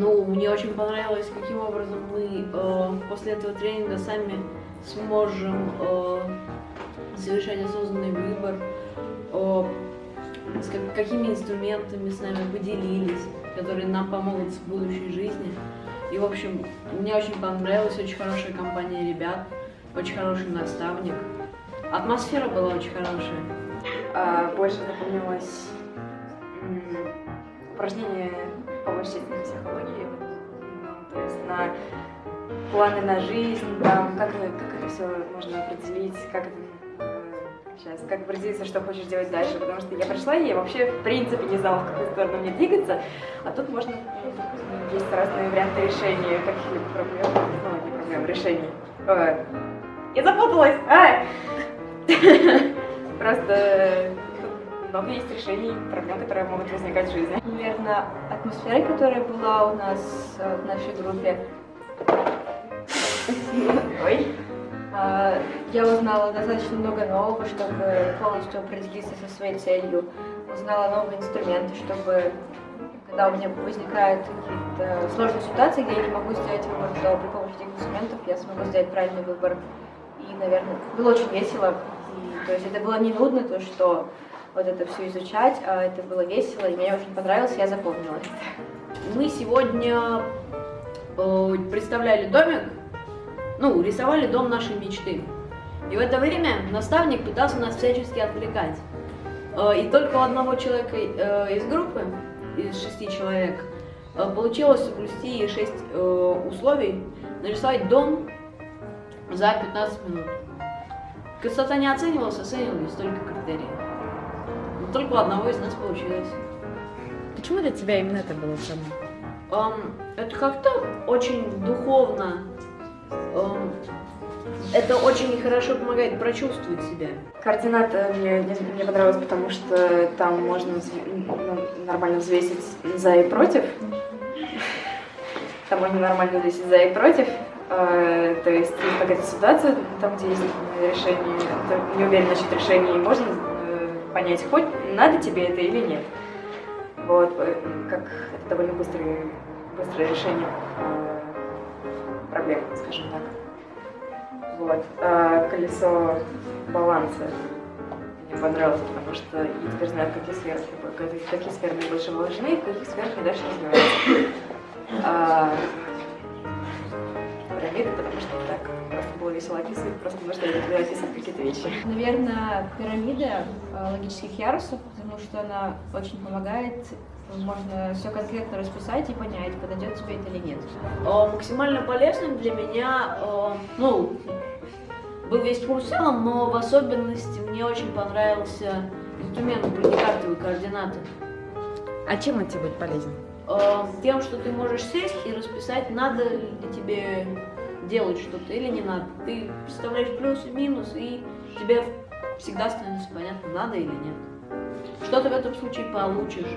Ну, мне очень понравилось, каким образом мы э, после этого тренинга сами сможем э, совершать осознанный выбор, э, с как, какими инструментами с нами поделились, которые нам помогут в будущей жизни. И, в общем, мне очень понравилась очень хорошая компания ребят, очень хороший наставник. Атмосфера была очень хорошая. А, больше запомнилось упражнение по вычислительной психологии, ну, то есть на планы на жизнь, там, как, как это все можно определить, как это сейчас, как определиться, что хочешь делать дальше, потому что я пришла и я вообще в принципе не знала, в какую сторону мне двигаться, а тут можно, есть разные варианты решения каких-либо проблем, ну, не проблем, решений. Я запуталась! А! Просто много есть решений проблем, которые могут возникать в жизни. Наверное, атмосфера, которая была у нас э, в нашей группе. Ой. А, я узнала достаточно много нового, чтобы полностью определиться со своей целью. Узнала новые инструменты, чтобы когда у меня возникают какие-то сложные ситуации, где я не могу сделать выбор, то при помощи этих инструментов я смогу сделать правильный выбор. И, наверное, было очень весело. И, то есть это было не нудно, то, что вот это все изучать, а это было весело, и мне очень понравилось, я запомнила это. Мы сегодня э, представляли домик, ну, рисовали дом нашей мечты. И в это время наставник пытался нас всячески отвлекать. Э, и только у одного человека э, из группы, из шести человек, получилось соблюсти шесть условий, нарисовать дом за 15 минут. Красота не оценивалась, оценивались только критерии. Только у одного из нас получилось. Почему для тебя именно это было самое? Um, это как-то очень духовно. Um, это очень хорошо помогает прочувствовать себя. Координаты мне, мне понравилось, потому что там можно ну, нормально взвесить за и против. Там можно нормально взвесить за и против. Э, то есть есть какая-то ситуация, там, где есть решение, не уверен насчет решения, и можно понять, хоть надо тебе это или нет. Вот, э, как это довольно быстрое, быстрое решение проблем, скажем так. Вот. А колесо баланса мне понравилось, потому что я теперь знаю, какие сферы, какие сферы мне больше важны, в каких сферах мне дальше развиваться. А, пирамиды, потому что так просто было весело описывать, просто потому что я люблю описывать какие-то вещи. Наверное, пирамида э, логических ярусов, потому что она очень помогает можно все конкретно расписать и понять, подойдет тебе это или нет. Э, максимально полезным для меня, э, ну, был весь курс в целом, но в особенности мне очень понравился инструмент бронекартовые координаты. А чем он тебе будет полезен? Тем, что ты можешь сесть и расписать, надо ли тебе делать что-то или не надо. Ты представляешь плюс и минус, и тебе всегда становится понятно, надо или нет. Что ты в этом случае получишь.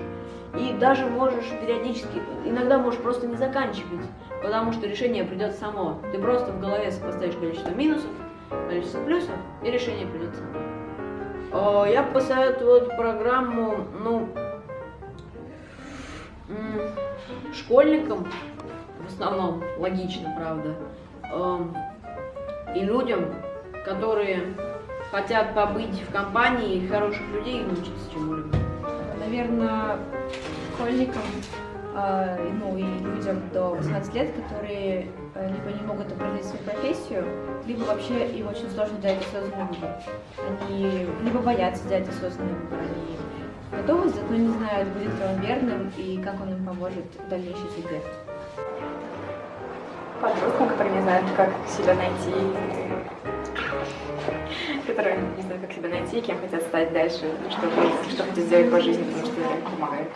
И даже можешь периодически, иногда можешь просто не заканчивать, потому что решение придет само. Ты просто в голове сопоставишь количество минусов, количество плюсов, и решение придет само. Э, я посоветую эту программу, ну, школьникам, в основном, логично, правда, и людям, которые хотят побыть в компании хороших людей и научиться чему-либо. Наверное, школьникам, э, ну и людям до 18 лет, которые э, либо не могут определить свою профессию, либо вообще им очень сложно делать осознанный выбор. Они либо боятся делать осознанный выбор, они готовы, зато не знают, будет ли он верным и как он им поможет в дальнейшей судьбе. Подросткам, которые не знают, как себя найти, которые не знают, как себя найти, кем хотят стать дальше, что, что хотят сделать по жизни, потому что это помогает.